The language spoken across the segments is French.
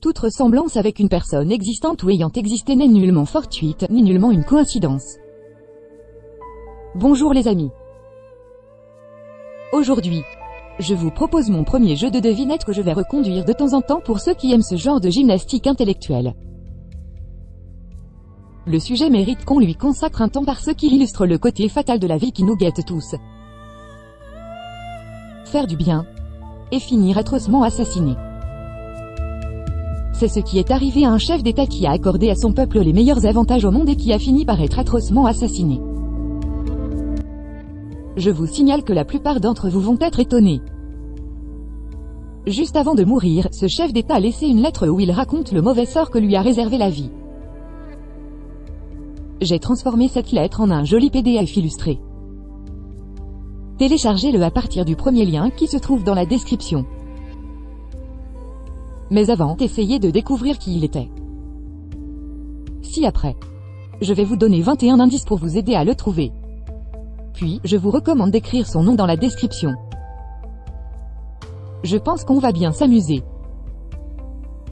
Toute ressemblance avec une personne existante ou ayant existé n'est nullement fortuite, ni nullement une coïncidence. Bonjour les amis. Aujourd'hui, je vous propose mon premier jeu de devinette que je vais reconduire de temps en temps pour ceux qui aiment ce genre de gymnastique intellectuelle. Le sujet mérite qu'on lui consacre un temps parce qu'il illustre le côté fatal de la vie qui nous guette tous. Faire du bien. Et finir atrocement assassiné. C'est ce qui est arrivé à un chef d'État qui a accordé à son peuple les meilleurs avantages au monde et qui a fini par être atrocement assassiné. Je vous signale que la plupart d'entre vous vont être étonnés. Juste avant de mourir, ce chef d'État a laissé une lettre où il raconte le mauvais sort que lui a réservé la vie. J'ai transformé cette lettre en un joli PDF illustré. Téléchargez-le à partir du premier lien qui se trouve dans la description. Mais avant, essayez de découvrir qui il était. Si après. Je vais vous donner 21 indices pour vous aider à le trouver. Puis, je vous recommande d'écrire son nom dans la description. Je pense qu'on va bien s'amuser.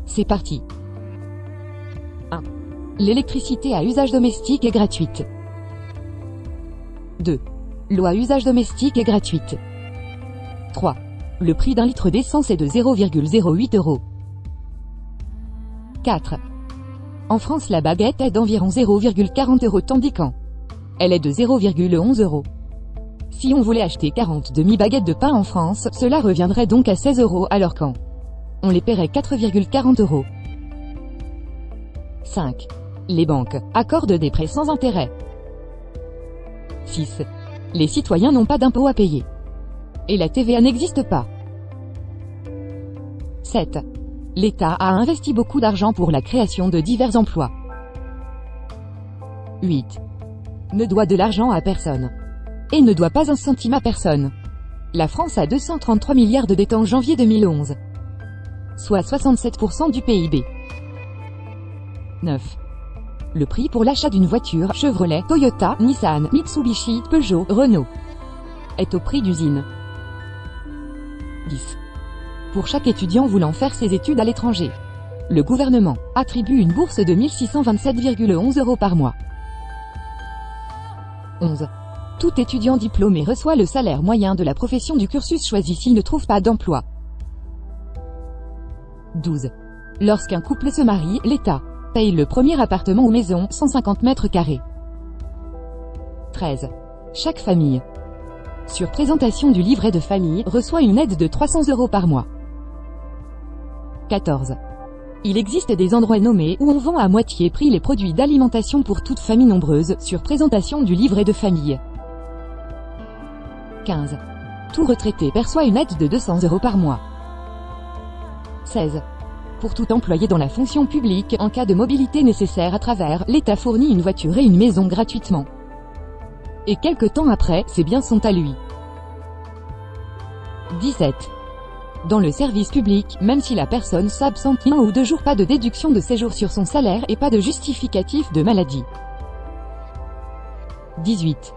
C'est parti. 1. L'électricité à usage domestique est gratuite. 2. L'eau à usage domestique est gratuite. 3. Le prix d'un litre d'essence est de 0,08 euros. 4. En France la baguette est d'environ 0,40 euros tandis qu'en elle est de 0,11 euros. Si on voulait acheter 40 demi-baguettes de pain en France, cela reviendrait donc à 16 euros alors qu'en on les paierait 4,40 euros. 5. Les banques accordent des prêts sans intérêt. 6. Les citoyens n'ont pas d'impôts à payer. Et la TVA n'existe pas. 7. L'État a investi beaucoup d'argent pour la création de divers emplois. 8. Ne doit de l'argent à personne. Et ne doit pas un centime à personne. La France a 233 milliards de dettes en janvier 2011. Soit 67% du PIB. 9. Le prix pour l'achat d'une voiture Chevrolet, Toyota, Nissan, Mitsubishi, Peugeot, Renault est au prix d'usine. 10. Pour chaque étudiant voulant faire ses études à l'étranger, le gouvernement attribue une bourse de 1627,11 euros par mois. 11. Tout étudiant diplômé reçoit le salaire moyen de la profession du cursus choisi s'il ne trouve pas d'emploi. 12. Lorsqu'un couple se marie, l'État paye le premier appartement ou maison, 150 mètres carrés. 13. Chaque famille, sur présentation du livret de famille, reçoit une aide de 300 euros par mois. 14. Il existe des endroits nommés où on vend à moitié prix les produits d'alimentation pour toute famille nombreuse, sur présentation du livret de famille. 15. Tout retraité perçoit une aide de 200 euros par mois. 16. Pour tout employé dans la fonction publique, en cas de mobilité nécessaire à travers, l'État fournit une voiture et une maison gratuitement. Et quelque temps après, ses biens sont à lui. 17. Dans le service public, même si la personne s'absente un ou deux jours, pas de déduction de séjour sur son salaire et pas de justificatif de maladie. 18.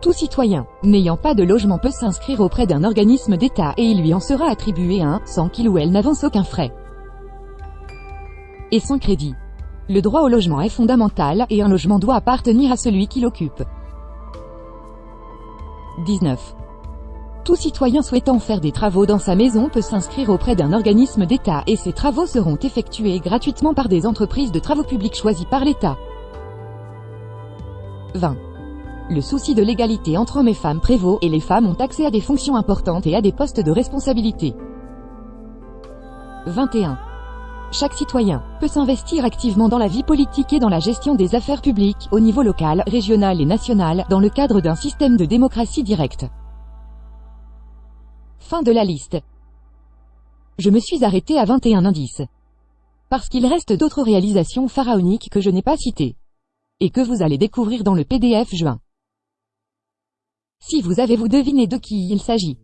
Tout citoyen, n'ayant pas de logement peut s'inscrire auprès d'un organisme d'État et il lui en sera attribué un, sans qu'il ou elle n'avance aucun frais. Et sans crédit. Le droit au logement est fondamental, et un logement doit appartenir à celui qui l'occupe. 19. Tout citoyen souhaitant faire des travaux dans sa maison peut s'inscrire auprès d'un organisme d'État et ces travaux seront effectués gratuitement par des entreprises de travaux publics choisies par l'État. 20. Le souci de l'égalité entre hommes et femmes prévaut et les femmes ont accès à des fonctions importantes et à des postes de responsabilité. 21. Chaque citoyen peut s'investir activement dans la vie politique et dans la gestion des affaires publiques, au niveau local, régional et national, dans le cadre d'un système de démocratie directe. Fin de la liste. Je me suis arrêté à 21 indices. Parce qu'il reste d'autres réalisations pharaoniques que je n'ai pas citées. Et que vous allez découvrir dans le PDF juin. Si vous avez vous deviné de qui il s'agit,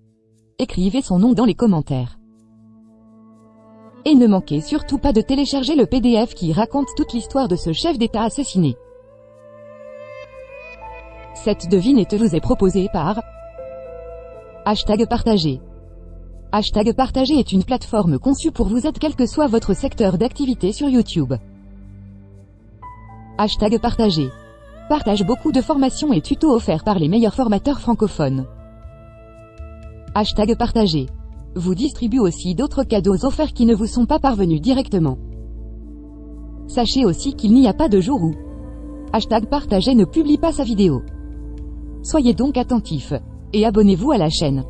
écrivez son nom dans les commentaires. Et ne manquez surtout pas de télécharger le PDF qui raconte toute l'histoire de ce chef d'État assassiné. Cette devinette vous est proposée par Hashtag partagé. Hashtag Partager est une plateforme conçue pour vous aider quel que soit votre secteur d'activité sur YouTube. Hashtag Partager. Partage beaucoup de formations et tutos offerts par les meilleurs formateurs francophones. Hashtag Partager. Vous distribue aussi d'autres cadeaux offerts qui ne vous sont pas parvenus directement. Sachez aussi qu'il n'y a pas de jour où Hashtag Partager ne publie pas sa vidéo. Soyez donc attentifs. Et abonnez-vous à la chaîne.